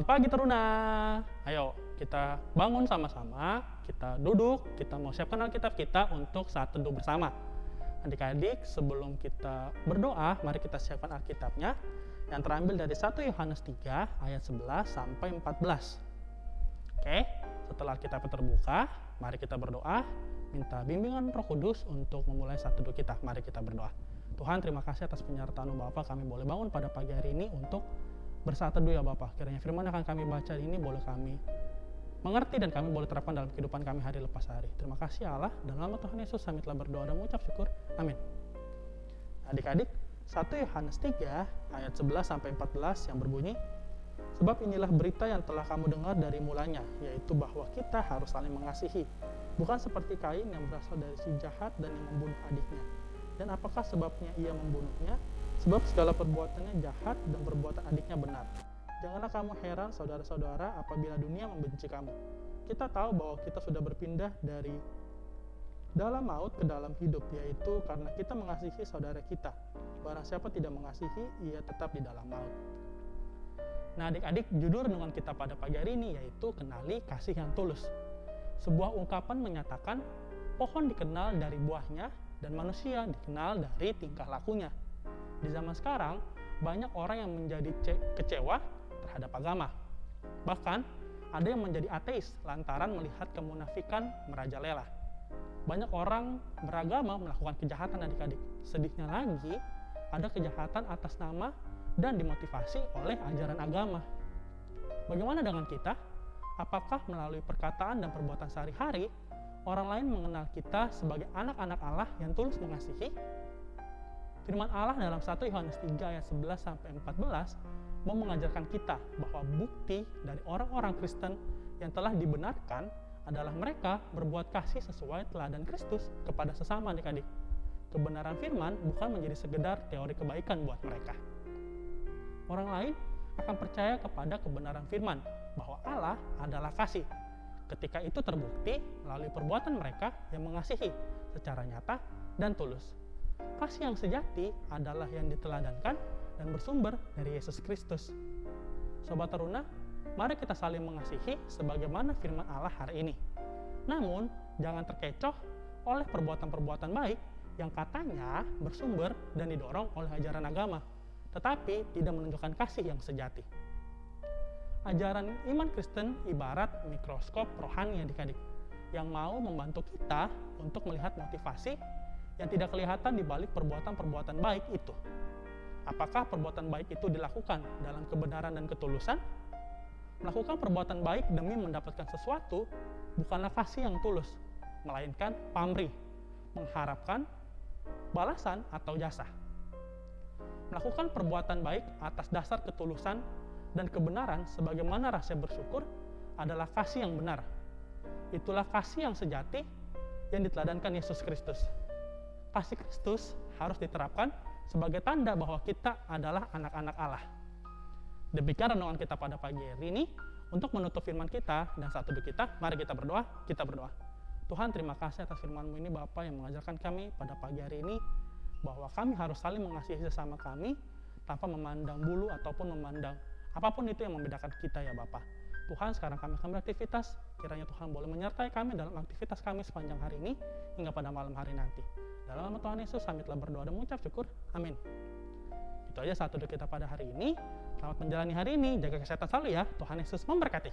pagi Teruna. Ayo kita bangun sama-sama, kita duduk, kita mau siapkan Alkitab kita untuk saat teduh bersama. Adik-adik, sebelum kita berdoa, mari kita siapkan Alkitabnya yang terambil dari 1 Yohanes 3 ayat 11 sampai 14. Oke, setelah Alkitab terbuka, mari kita berdoa, minta bimbingan Roh Kudus untuk memulai saat teduh kita. Mari kita berdoa. Tuhan, terima kasih atas penyertaan Bapak kami boleh bangun pada pagi hari ini untuk bersaat teduh ya Bapak. Kiranya firman yang akan kami baca ini boleh kami mengerti dan kami boleh terapkan dalam kehidupan kami hari lepas hari. Terima kasih Allah. Dalam nama Tuhan Yesus kami telah berdoa dan mengucap syukur. Amin. Adik-adik, 1 Yohanes 3 ayat 11 sampai 14 yang berbunyi, Sebab inilah berita yang telah kamu dengar dari mulanya, yaitu bahwa kita harus saling mengasihi. Bukan seperti Kain yang berasal dari si jahat dan yang membunuh adiknya. Dan apakah sebabnya ia membunuhnya? Sebab segala perbuatannya jahat dan perbuatan adiknya benar. Janganlah kamu heran saudara-saudara apabila dunia membenci kamu. Kita tahu bahwa kita sudah berpindah dari dalam maut ke dalam hidup, yaitu karena kita mengasihi saudara kita. Barang siapa tidak mengasihi, ia tetap di dalam maut. Nah adik-adik, judul renungan kita pada pagi hari ini yaitu Kenali Kasih yang Tulus. Sebuah ungkapan menyatakan pohon dikenal dari buahnya dan manusia dikenal dari tingkah lakunya. Di zaman sekarang, banyak orang yang menjadi kecewa terhadap agama. Bahkan, ada yang menjadi ateis lantaran melihat kemunafikan merajalela. Banyak orang beragama melakukan kejahatan adik-adik. Sedihnya lagi, ada kejahatan atas nama dan dimotivasi oleh ajaran agama. Bagaimana dengan kita? Apakah melalui perkataan dan perbuatan sehari-hari, orang lain mengenal kita sebagai anak-anak Allah yang tulus mengasihi? Firman Allah dalam 1 Yohanes 3 ayat 11 sampai 14 mau mengajarkan kita bahwa bukti dari orang-orang Kristen yang telah dibenarkan adalah mereka berbuat kasih sesuai teladan Kristus kepada sesama adik-adik. Kebenaran firman bukan menjadi sekedar teori kebaikan buat mereka. Orang lain akan percaya kepada kebenaran firman bahwa Allah adalah kasih. Ketika itu terbukti melalui perbuatan mereka yang mengasihi secara nyata dan tulus. Kasih yang sejati adalah yang diteladankan dan bersumber dari Yesus Kristus. Sobat Teruna, mari kita saling mengasihi sebagaimana firman Allah hari ini. Namun, jangan terkecoh oleh perbuatan-perbuatan baik yang katanya bersumber dan didorong oleh ajaran agama, tetapi tidak menunjukkan kasih yang sejati. Ajaran iman Kristen ibarat mikroskop rohani adik-adik yang mau membantu kita untuk melihat motivasi yang tidak kelihatan di balik perbuatan-perbuatan baik itu. Apakah perbuatan baik itu dilakukan dalam kebenaran dan ketulusan? Melakukan perbuatan baik demi mendapatkan sesuatu bukanlah kasih yang tulus, melainkan pamrih, mengharapkan balasan atau jasa. Melakukan perbuatan baik atas dasar ketulusan dan kebenaran sebagaimana rasa bersyukur adalah kasih yang benar. Itulah kasih yang sejati yang diteladankan Yesus Kristus kasih Kristus harus diterapkan sebagai tanda bahwa kita adalah anak-anak Allah. Demikian renungan kita pada pagi hari ini. Untuk menutup firman kita dan saat teduh kita, mari kita berdoa, kita berdoa. Tuhan terima kasih atas firman-Mu ini Bapak yang mengajarkan kami pada pagi hari ini bahwa kami harus saling mengasihi sesama kami tanpa memandang bulu ataupun memandang apa pun itu yang membedakan kita ya Bapak. Tuhan sekarang kami akan beraktivitas, kiranya Tuhan boleh menyertai kami dalam aktivitas kami sepanjang hari ini hingga pada malam hari nanti. Dalam nama Tuhan Yesus kami telah berdoa dan mengucap syukur. Amin. Itu aja satu doa kita pada hari ini. Selamat menjalani hari ini. Jaga kesehatan selalu ya. Tuhan Yesus memberkati.